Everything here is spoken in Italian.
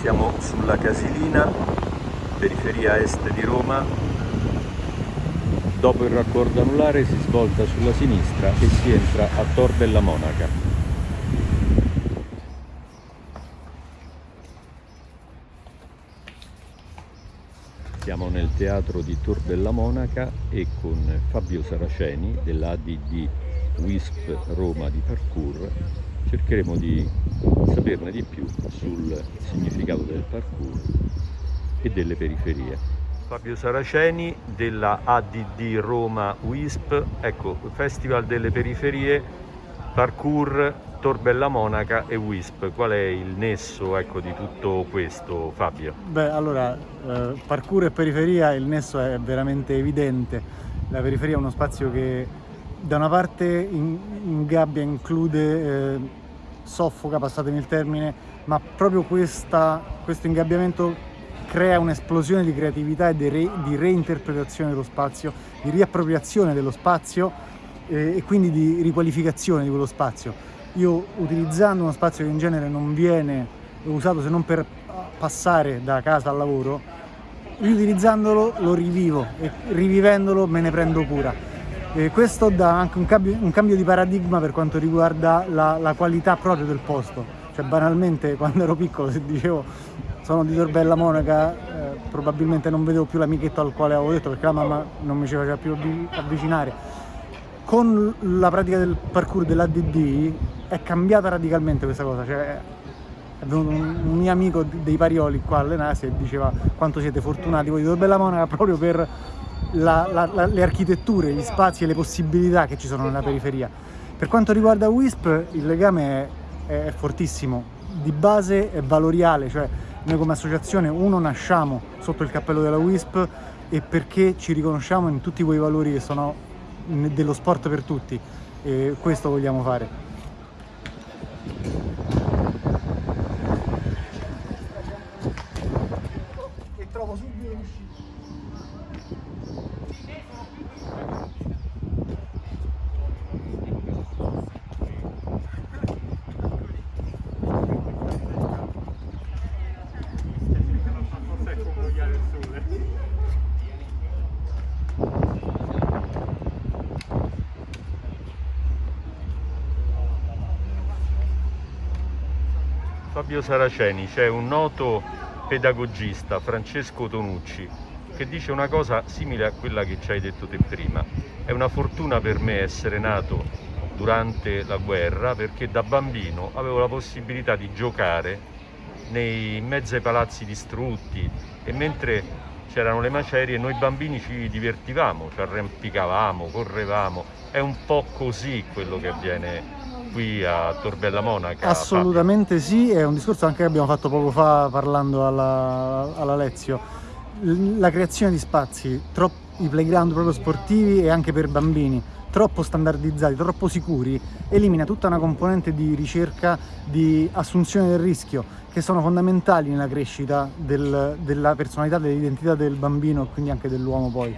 Siamo sulla Casilina, periferia est di Roma. Dopo il raccordo anulare si svolta sulla sinistra e si entra a Tor della Monaca. Siamo nel teatro di Tor della Monaca e con Fabio Saraceni dell'ADD WISP Roma di Parkour cercheremo di saperne di più sul significato del parkour e delle periferie. Fabio Saraceni della ADD Roma WISP, ecco, Festival delle Periferie, Parkour Torbella Monaca e WISP. Qual è il nesso ecco, di tutto questo, Fabio? Beh, allora, eh, parkour e periferia, il nesso è veramente evidente. La periferia è uno spazio che da una parte in, ingabbia, include, eh, soffoca, passatemi il termine, ma proprio questa, questo ingabbiamento crea un'esplosione di creatività e di, re, di, reinterpretazione dello spazio, di riappropriazione dello spazio eh, e quindi di riqualificazione di quello spazio io utilizzando uno spazio che in genere non viene usato se non per passare da casa al lavoro, riutilizzandolo lo rivivo e rivivendolo me ne prendo cura. E questo dà anche un cambio, un cambio, di paradigma per quanto riguarda la, la, qualità proprio del posto. Cioè banalmente quando ero piccolo se dicevo sono di Torbella Monaca eh, probabilmente non vedevo più l'amichetto al quale avevo detto perché la mamma non mi ci faceva più avvicinare. Con la pratica del parkour dell'ADD è cambiata radicalmente questa cosa, cioè è venuto un, un, mio amico dei Parioli qua allenarsi e diceva quanto siete fortunati voi di Torbella Monaca proprio per la, la, la, le architetture, gli spazi e le possibilità che ci sono nella periferia. Per quanto riguarda WISP il legame è, è fortissimo, di base è valoriale, cioè noi come associazione uno nasciamo sotto il cappello della WISP e perché ci riconosciamo in tutti quei valori che sono dello sport per tutti e questo vogliamo fare. Fabio Saraceni, c'è un noto pedagogista, Francesco Tonucci, che dice una cosa simile a quella che ci hai detto te prima. È una fortuna per me essere nato durante la guerra perché da bambino avevo la possibilità di giocare nei, in mezzo ai palazzi distrutti e mentre c'erano le macerie noi bambini ci divertivamo, ci arrampicavamo, correvamo. È un po' così quello che avviene qui a Torbella Monaca? Assolutamente Fabio. sì, è un discorso anche che abbiamo fatto poco fa parlando alla, alla Lezio. La creazione di spazi, i playground proprio sportivi e anche per bambini, troppo standardizzati, troppo sicuri, elimina tutta una componente di ricerca, di assunzione del rischio, che sono fondamentali nella crescita del, della personalità, dell'identità del bambino e quindi anche dell'uomo poi.